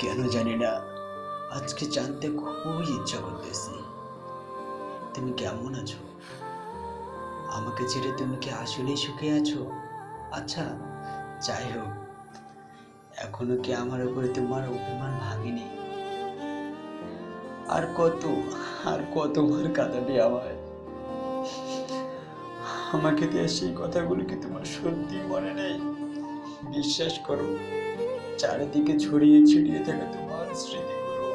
কেন জানি না, আজকে জানতে খুবই ইচ্ছা করতেছি। তুমি কেমন আছো? আমাকে ছেড়ে তুমি কি আসলেই সুখে আছো? আচ্ছা যাই হোক, এখনও কি আমার উপরে তোমার অভিমান ভাঙেনি? আর কত, আর কতবার কাঁদাবে আমায়? আমাকে দিয়ে সেই কথাগুলো কি তোমার সত্যি মনে নেই? বিশ্বাস করো চারিদিকে ছড়িয়ে ছিটিয়ে থাকা তোমার স্মৃতিগুলো।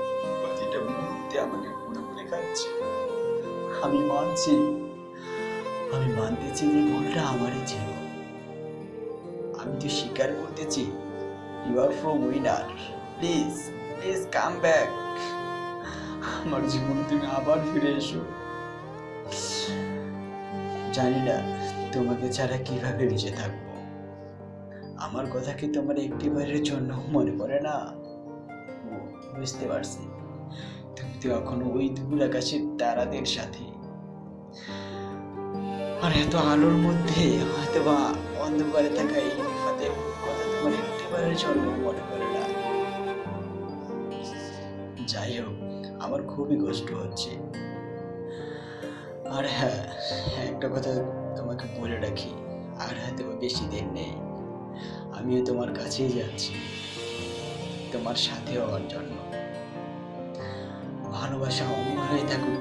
প্রতিটা মুহূর্তে আমাকে পুরোপুরি খাচ্ছে। আমি মানছি, আমি মানতেছি যে ভুলটা আমারই ছিল। আমি তো স্বীকার করতেছি you are from winner please please come back আমার জীবনে তুমি আবার ফিরে এসো। জানি না তোমাকে ছাড়া কীভাবে বেঁচে থাকব। আমার কথা কি তোমার একটিবারের জন্য মনে পড়ে না? বুঝতে পারছি। তুমি তো এখনও ওই দূর আকাশের তারাদের সাথে। আর এত আলোর মধ্যে হয়তো বা অন্ধকারে থাকা এই বিপদের কথা তোমার একটিবারের জন্য মনে পড়ে না। যাই হোক, আমার খুবই কষ্ট হচ্ছে। আর হ্যাঁ একটা কথা তোমাকে বলে রাখি, আর হয়তো বেশি দিন নেই। আমিও তোমার কাছেই যাচ্ছি। তোমার সাথে হওয়ার জন্য ভালোবাসা অমর হয়ে থাকুক